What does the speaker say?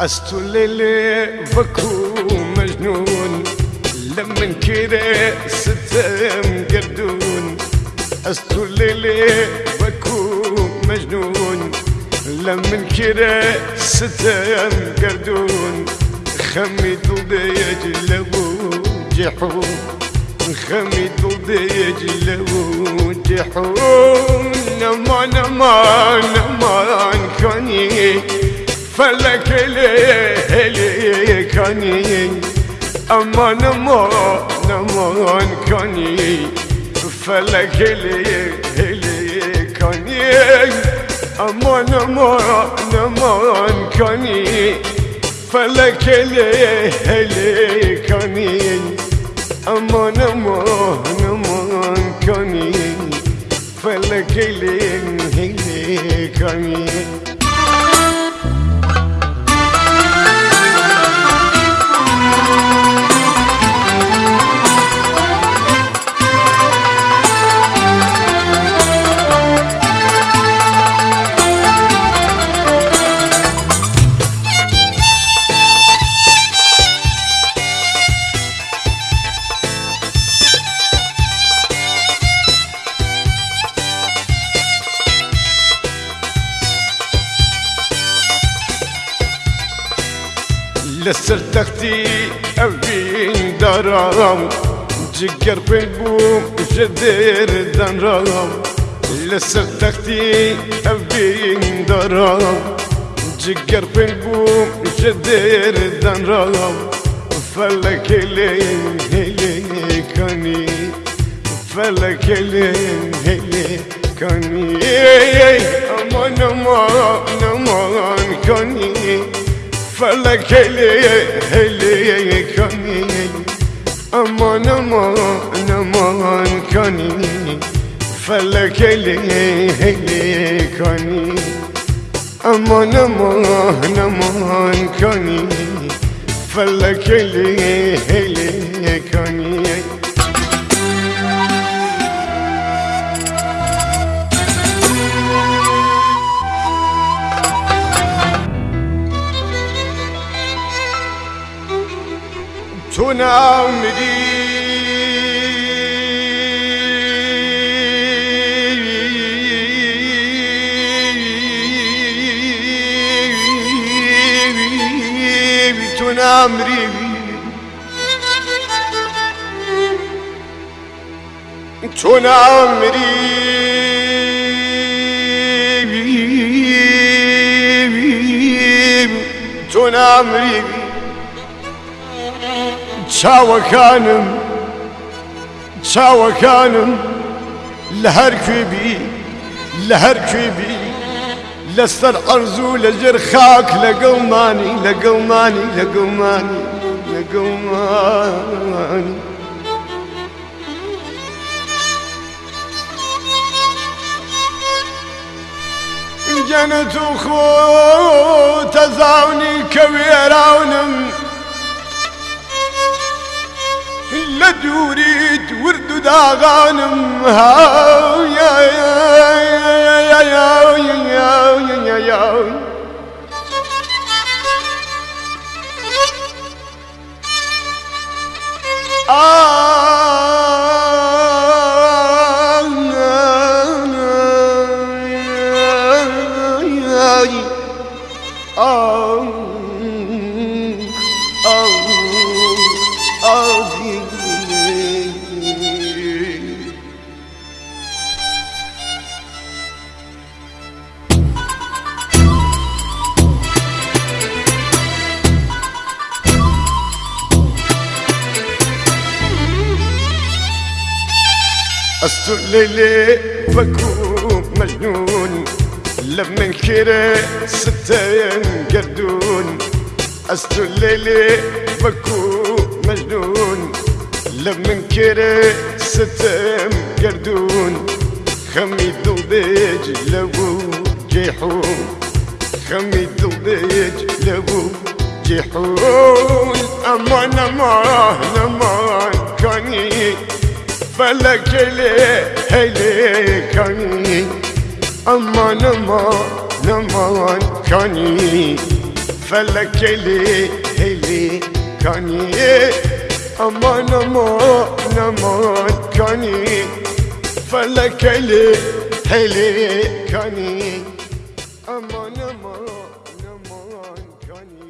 استولي بكو مجنون. لمن كده ستم قردون استولي بكو مجنون. لمن كده ستم قردون خمي ضد يجلبو جحوم خمي ضد يجلبو جحوم نما نما نمان كاني Felek eli eli kanin Aman aman aman kanin Felek eli eli kanin Aman aman aman kanin Felek eli eli kanin Aman aman aman kanin Felek eli eli kanin لسلتختي أبين درام جگر بيبو جدير دان دن رام لسر تختي أبين دارم جگر بيبو جدير دان جدیر فلك لي هلي هلی فلك لي هلي کنی أمان أمان أمان کنی فلک هلیه هلیه کنی. امان امان امان کنی. فلک هلیه هلیه کنی. امان امان امان کنی. فلک هلیه هلیه کنی. تو ناامیدی تو نامری تو نامری تو نامری چاوەکانم چاوەکانم لە هەر کوێبی لە هەر کوێبی لەسەر ئەرزوو لە جێر خاک لەگەڵمانی لەگەڵمانی لەگەڵمانی لەگەڵمانی جەنەت و خۆ تەزاونی کە وێراونم لدوريت ورد داغانم ها يا يا يا يا يا يا يا يا Oh استليلي بكون مجنون. لما نكري ينقردون أستر ليلي بكون مجنون. لما نكري ستة ينقردون خمي ذنبيج لبو جيحون. خمي ذنبيج لبو جيحون. أمان أمان Melekeli heyli kani. Aman aman aman kani. Felekeli heyli kani. Aman aman aman kani. Felekeli heyli kani. Aman aman aman kani.